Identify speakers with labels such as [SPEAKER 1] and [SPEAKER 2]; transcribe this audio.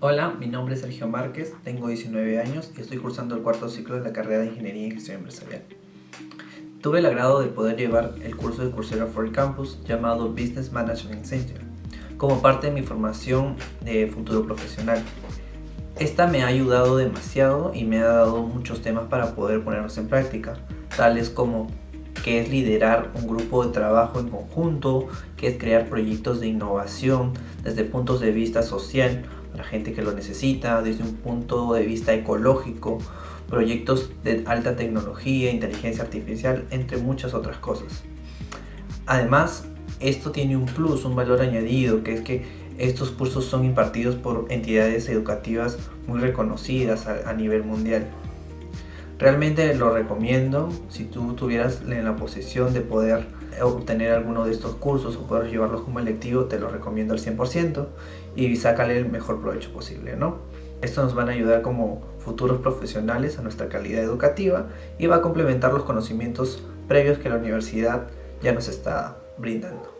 [SPEAKER 1] Hola, mi nombre es Sergio Márquez, tengo 19 años y estoy cursando el cuarto ciclo de la carrera de Ingeniería y Gestión Empresarial. Tuve el agrado de poder llevar el curso de Coursera for Campus llamado Business Management Center como parte de mi formación de futuro profesional. Esta me ha ayudado demasiado y me ha dado muchos temas para poder ponerlos en práctica, tales como qué es liderar un grupo de trabajo en conjunto, qué es crear proyectos de innovación desde puntos de vista social para gente que lo necesita, desde un punto de vista ecológico, proyectos de alta tecnología, inteligencia artificial, entre muchas otras cosas. Además, esto tiene un plus, un valor añadido, que es que estos cursos son impartidos por entidades educativas muy reconocidas a, nivel mundial. Realmente lo recomiendo si tú tuvieras en la posición de poder obtener alguno de estos cursos o poder llevarlos como electivo, te lo recomiendo al 100% y sácale el mejor provecho posible, ¿no? Esto nos van a ayudar como futuros profesionales a nuestra calidad educativa y va a complementar los conocimientos previos que la universidad ya nos está brindando.